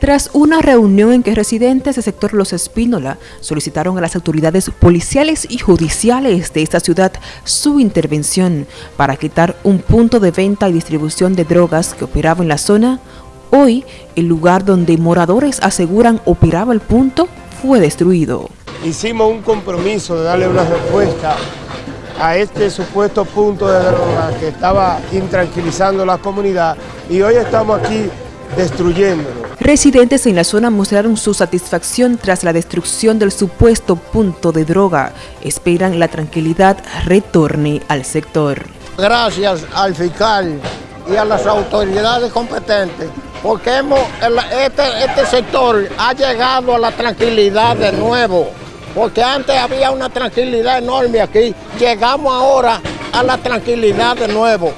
Tras una reunión en que residentes del sector Los Espínola solicitaron a las autoridades policiales y judiciales de esta ciudad su intervención para quitar un punto de venta y distribución de drogas que operaba en la zona, hoy el lugar donde moradores aseguran operaba el punto fue destruido. Hicimos un compromiso de darle una respuesta a este supuesto punto de drogas que estaba intranquilizando la comunidad y hoy estamos aquí destruyéndolo. Residentes en la zona mostraron su satisfacción tras la destrucción del supuesto punto de droga. Esperan la tranquilidad retorne al sector. Gracias al fiscal y a las autoridades competentes, porque hemos, este, este sector ha llegado a la tranquilidad de nuevo, porque antes había una tranquilidad enorme aquí, llegamos ahora a la tranquilidad de nuevo.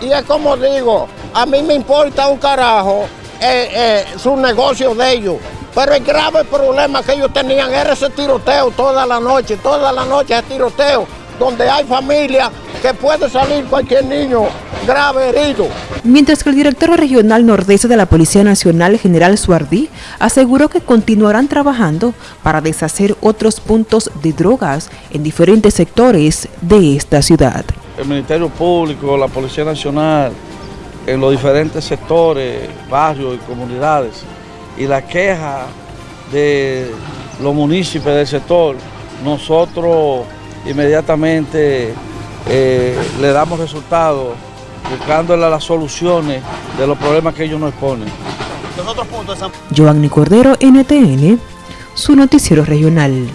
Y es como digo, a mí me importa un carajo eh, eh, su negocio de ellos. Pero el grave problema que ellos tenían era ese tiroteo toda la noche, toda la noche ese tiroteo, donde hay familia que puede salir cualquier niño grave herido. Mientras que el director regional nordeste de la Policía Nacional, general Suardí, aseguró que continuarán trabajando para deshacer otros puntos de drogas en diferentes sectores de esta ciudad. El Ministerio Público, la Policía Nacional, en los diferentes sectores, barrios y comunidades. Y la queja de los municipios del sector, nosotros inmediatamente eh, le damos resultados buscándole las soluciones de los problemas que ellos nos exponen. Joanny Cordero, NTN, su noticiero regional.